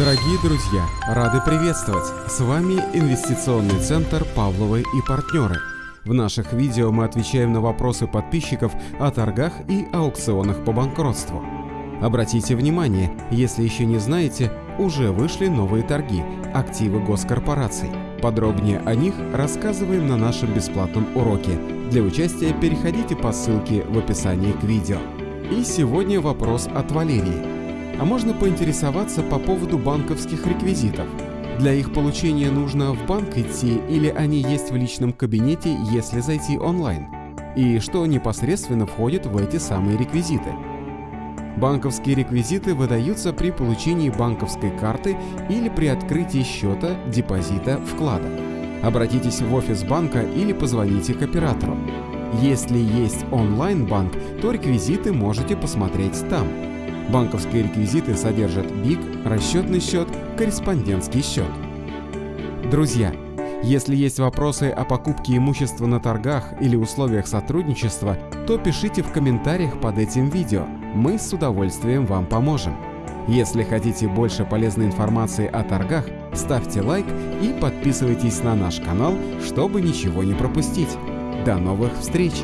Дорогие друзья, рады приветствовать! С вами инвестиционный центр «Павловы и партнеры». В наших видео мы отвечаем на вопросы подписчиков о торгах и аукционах по банкротству. Обратите внимание, если еще не знаете, уже вышли новые торги – активы госкорпораций. Подробнее о них рассказываем на нашем бесплатном уроке. Для участия переходите по ссылке в описании к видео. И сегодня вопрос от Валерии. А можно поинтересоваться по поводу банковских реквизитов. Для их получения нужно в банк идти или они есть в личном кабинете, если зайти онлайн? И что непосредственно входит в эти самые реквизиты? Банковские реквизиты выдаются при получении банковской карты или при открытии счета, депозита, вклада. Обратитесь в офис банка или позвоните к оператору. Если есть онлайн-банк, то реквизиты можете посмотреть там. Банковские реквизиты содержат БИК, расчетный счет, корреспондентский счет. Друзья, если есть вопросы о покупке имущества на торгах или условиях сотрудничества, то пишите в комментариях под этим видео, мы с удовольствием вам поможем. Если хотите больше полезной информации о торгах, ставьте лайк и подписывайтесь на наш канал, чтобы ничего не пропустить. До новых встреч!